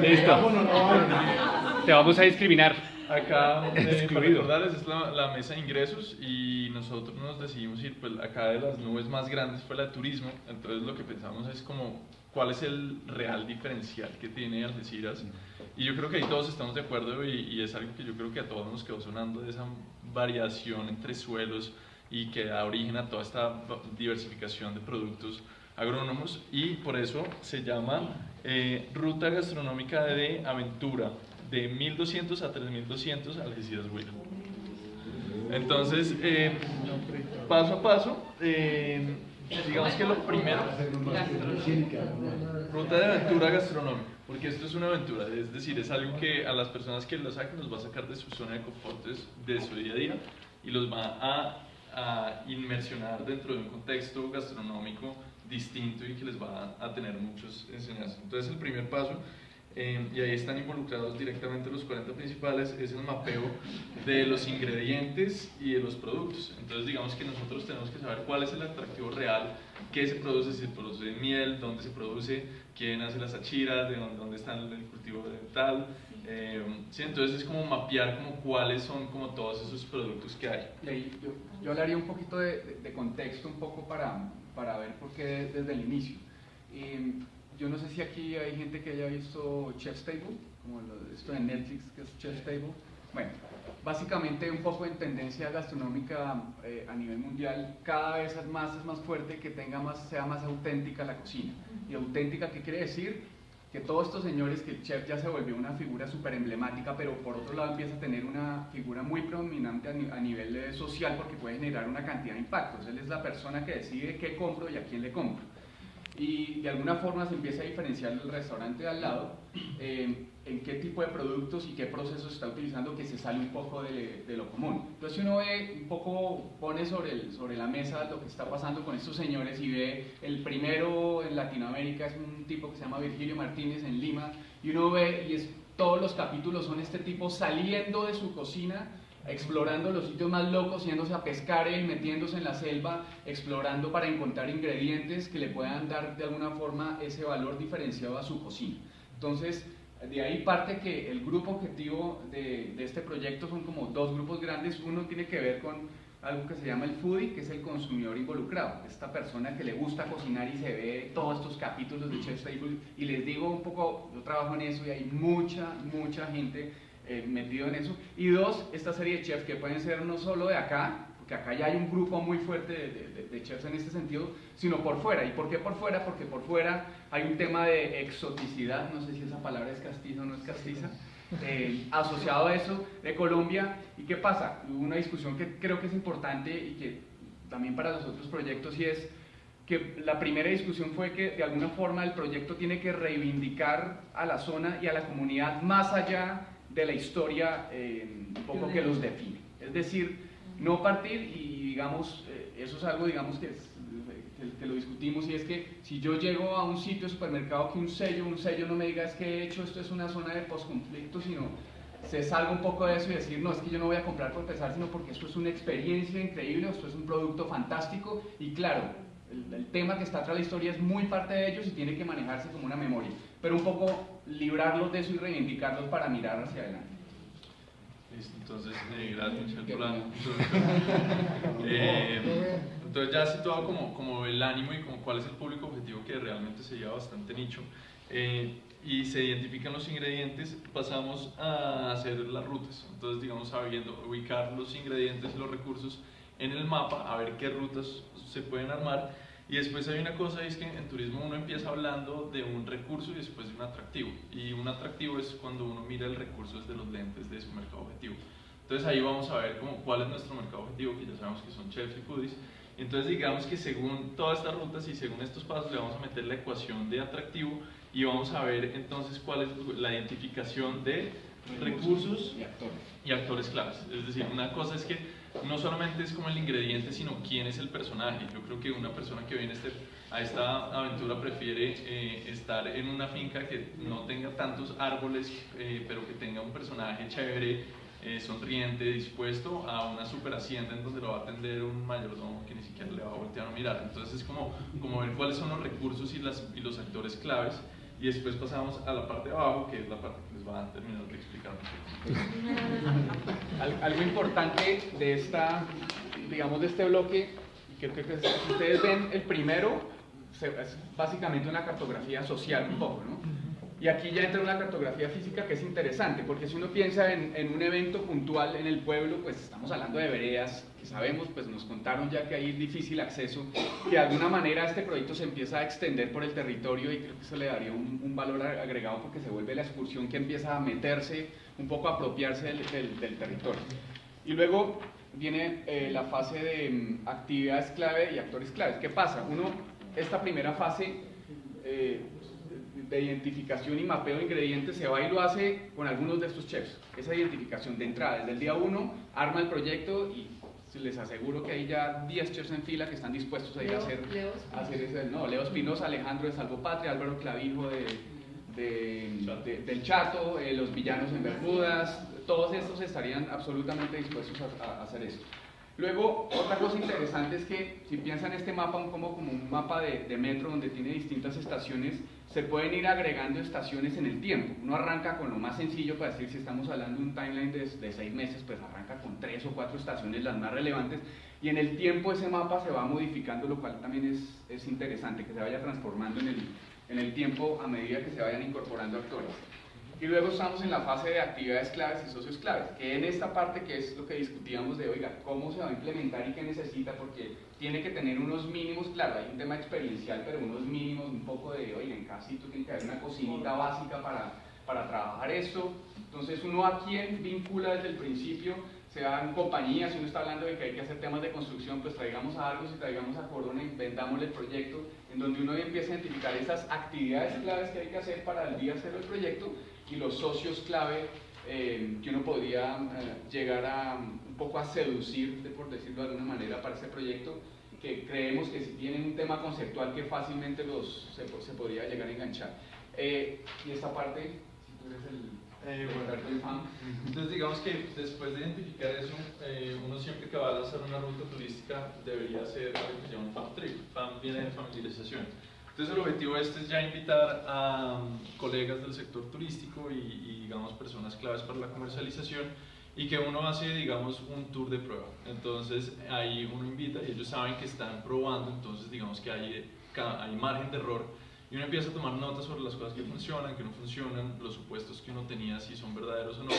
Listo. Te vamos a discriminar. Acá, eh, para recordarles, es la, la mesa de ingresos y nosotros nos decidimos ir, pues acá de las nubes más grandes fue la de turismo, entonces lo que pensamos es como cuál es el real diferencial que tiene Algeciras y yo creo que ahí todos estamos de acuerdo y, y es algo que yo creo que a todos nos quedó sonando de esa variación entre suelos y que da origen a toda esta diversificación de productos agrónomos y por eso se llama eh, Ruta Gastronómica de Aventura de 1200 a 3200 Algeciras Huila. Entonces, eh, paso a paso, eh, digamos que lo primero, ruta de aventura gastronómica, porque esto es una aventura, es decir, es algo que a las personas que lo saquen los va a sacar de su zona de confortes de su día a día y los va a, a inmersionar dentro de un contexto gastronómico distinto y que les va a, tener muchos enseñanzas. Entonces, el primer paso eh, y ahí están involucrados directamente los 40 principales, es el mapeo de los ingredientes y de los productos. Entonces digamos que nosotros tenemos que saber cuál es el atractivo real, qué se produce, si se produce miel, dónde se produce, quién hace las achiras, de dónde, dónde está el cultivo de. Eh, sí, entonces es como mapear como cuáles son como todos esos productos que hay. Y ahí yo, yo hablaría un poquito de, de- de contexto un poco para, para ver por qué desde el inicio. Y yo no sé si aquí hay gente que haya visto Chef's Table, como lo- esto de Netflix que es Chef's Table. Bueno, básicamente un poco en tendencia gastronómica eh, a nivel mundial, cada vez es más, es más fuerte que tenga más, sea más auténtica la cocina. ¿Y auténtica qué quiere decir? Que todos estos señores, que el chef ya se volvió una figura súper emblemática, pero por otro lado empieza a tener una figura muy predominante a, ni- a nivel social porque puede generar una cantidad de impactos. Él es la persona que decide qué compro y a quién le compro. Y de alguna forma se empieza a diferenciar del restaurante de al lado eh, en qué tipo de productos y qué procesos está utilizando que se sale un poco de, de lo común. Entonces uno ve un poco, pone sobre, el- sobre la mesa lo que está pasando con estos señores y ve el primero en Latinoamérica es un tipo que se llama Virgilio Martínez en Lima y uno ve y es, todos los capítulos son este tipo saliendo de su cocina explorando los sitios más locos, yéndose a pescar él, metiéndose en la selva, explorando para encontrar ingredientes que le puedan dar de alguna forma ese valor diferenciado a su cocina. Entonces, de ahí parte que el grupo objetivo de, este proyecto son como dos grupos grandes. Uno tiene que ver con algo que se llama el foodie, que es el consumidor involucrado, esta persona que le gusta cocinar y se ve todos estos capítulos de Chef's Table. Y les digo un poco, yo trabajo en eso y hay mucha, mucha gente eh, metido en eso. Y dos, esta serie de chefs que pueden ser no solo de acá, porque acá ya hay un grupo muy fuerte de, de- de- chefs en este sentido, sino por fuera. ¿Y por qué por fuera? Porque por fuera hay un tema de exoticidad, no sé si esa palabra es castiza o no es castiza, eh, asociado a eso de Colombia. ¿Y qué pasa? Hubo una discusión que creo que es importante y que también para los otros proyectos y es que la primera discusión fue que de alguna forma el proyecto tiene que reivindicar a la zona y a la comunidad más allá de la historia eh, un poco que los define. Es decir, no partir y digamos, eh, eso es algo digamos que, es- que- lo discutimos y es que si yo llego a un sitio supermercado que un sello, un sello no me diga es que he hecho esto es una zona de posconflicto, sino se salga un poco de eso y decir, no, es que yo no voy a comprar por pesar, sino porque esto es una experiencia increíble, esto es un producto fantástico y claro, el, el tema que está atrás de la historia es muy parte de ellos y tiene que manejarse como una memoria, pero un poco librarlos de eso y reivindicarlos para mirar hacia adelante. Listo, entonces, eh, gracias Michelle por la. Eh, entonces ya situado como, como el ánimo y como cuál es el público objetivo que realmente se lleva bastante nicho eh, y se identifican los ingredientes, pasamos a hacer las rutas. Entonces, digamos, sabiendo ubicar los ingredientes y los recursos en el mapa, a ver qué rutas se pueden armar. Y después hay una cosa, es que en turismo uno empieza hablando de un recurso y después de un atractivo. Y un atractivo es cuando uno mira el recurso desde los lentes de su mercado objetivo. Entonces ahí vamos a ver como cuál es nuestro mercado objetivo, que ya sabemos que son chefs y foodies. Entonces digamos que según todas estas rutas y según estos pasos le vamos a meter la ecuación de atractivo y vamos a ver entonces cuál es la identificación de recursos y actores. y actores claves. Es decir, una cosa es que no solamente es como el ingrediente, sino quién es el personaje. Yo creo que una persona que viene a este- a esta aventura prefiere eh, estar en una finca que no tenga tantos árboles, eh, pero que tenga un personaje chévere, eh, sonriente, dispuesto, a una super hacienda en donde lo va a atender un mayordomo que ni siquiera le va a voltear a mirar. Entonces es como, como ver cuáles son los recursos y, las, y los actores claves y después pasamos a la parte de abajo, que es la parte que les va a terminar de explicar. Al- Algo importante de esta, digamos, de este bloque, creo que ustedes ven el primero, es básicamente una cartografía social un poco, ¿no? Y aquí ya entra una cartografía física que es interesante, porque si uno piensa en, en un evento puntual en el pueblo, pues estamos hablando de veredas, que sabemos, pues nos contaron ya que hay difícil acceso, y de alguna manera este proyecto se empieza a extender por el territorio y creo que eso le daría un, un valor agregado porque se vuelve la excursión que empieza a meterse, un poco a apropiarse del, del- del territorio. Y luego viene eh, la fase de mm, actividades clave y actores claves. ¿Qué pasa? Uno, esta primera fase eh, de identificación y mapeo de ingredientes se va y lo hace con algunos de estos chefs. Esa identificación de entrada, desde el día uno, arma el proyecto y les aseguro que hay ya 10 chefs en fila que están dispuestos a ir a Leo- hacer, Leo a hacer ese, no, Leo Espinosa, Alejandro de Salvo Patria, Álvaro Clavijo de, de- de- del Chato, eh, los villanos en Bermudas, todos estos estarían absolutamente dispuestos a, a hacer esto. Luego, otra cosa interesante es que si piensan este mapa un- como, como un mapa de, de metro donde tiene distintas estaciones, se pueden ir agregando estaciones en el tiempo. Uno arranca con lo más sencillo para decir si estamos hablando de un timeline de, seis meses, pues arranca con tres o cuatro estaciones las más relevantes y en el tiempo ese mapa se va modificando, lo cual también es, es interesante, que se vaya transformando en el, en el tiempo a medida que se vayan incorporando actores. Y luego estamos en la fase de actividades claves y socios claves, que en esta parte que es lo que discutíamos de, oiga, cómo se va a implementar y qué necesita, porque tiene que tener unos mínimos, claro, hay un tema experiencial, pero unos mínimos, un poco de, oiga, en casito tiene que haber una cocinita básica para, para trabajar esto. Entonces uno a quién vincula desde el principio, sea en compañía, si uno está hablando de que hay que hacer temas de construcción, pues traigamos a Argos y traigamos a Corona y vendámosle el proyecto, en donde uno empieza a identificar esas actividades claves que hay que hacer para el día cero del proyecto y los socios clave eh, que uno podría eh, llegar a un poco a seducir, de- por decirlo de alguna manera, para ese proyecto, que creemos que si tienen un tema conceptual que fácilmente los, se, se podría llegar a enganchar. Eh, y esta parte, si tú eres el, Eh, el bueno. Entonces digamos que después de identificar eso, eh, uno siempre que va a hacer una ruta turística debería hacer algo que se llama un FAM trip. FAM viene de familiarización. Entonces el objetivo este es ya invitar a um, colegas del sector turístico y, y, digamos personas claves para la comercialización y que uno hace digamos un tour de prueba. Entonces ahí uno invita y ellos saben que están probando, entonces digamos que hay, hay margen de error y uno empieza a tomar notas sobre las cosas que funcionan, que no funcionan, los supuestos que uno tenía, si son verdaderos o no.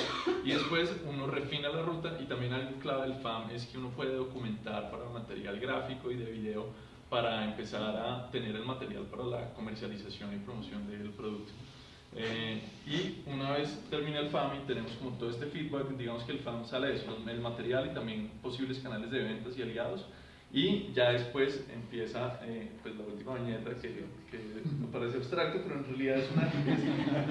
Y después uno refina la ruta y también algo clave del FAM es que uno puede documentar para material gráfico y de video para empezar a tener el material para la comercialización y promoción del producto. Eh, y una vez termina el FAM y tenemos como todo este feedback, digamos que el FAM sale eso, el material y también posibles canales de ventas y aliados. Y ya después empieza eh, pues la última viñeta que, que me parece abstracto, pero en realidad es una,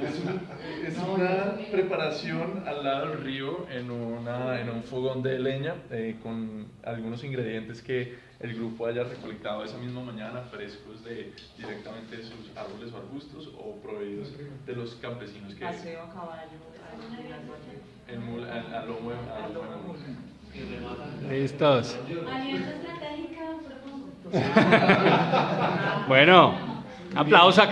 es, es un- es una preparación al lado del río en, una, en un fogón de leña eh, con algunos ingredientes que el grupo haya recolectado esa misma mañana, frescos de, directamente de sus árboles o arbustos o proveídos de los campesinos que Paseo a caballo. en mul- a, a lomo de-. Listos. Bueno, aplauso acá.